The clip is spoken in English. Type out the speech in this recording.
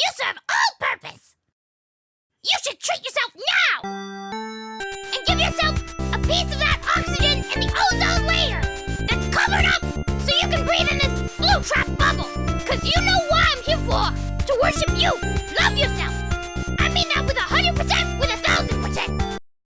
You serve all purpose! You should treat yourself now! And give yourself a piece of that oxygen in the ozone layer that's covered up so you can breathe in this blue trap bubble! Cause you know why I'm here for! To worship you!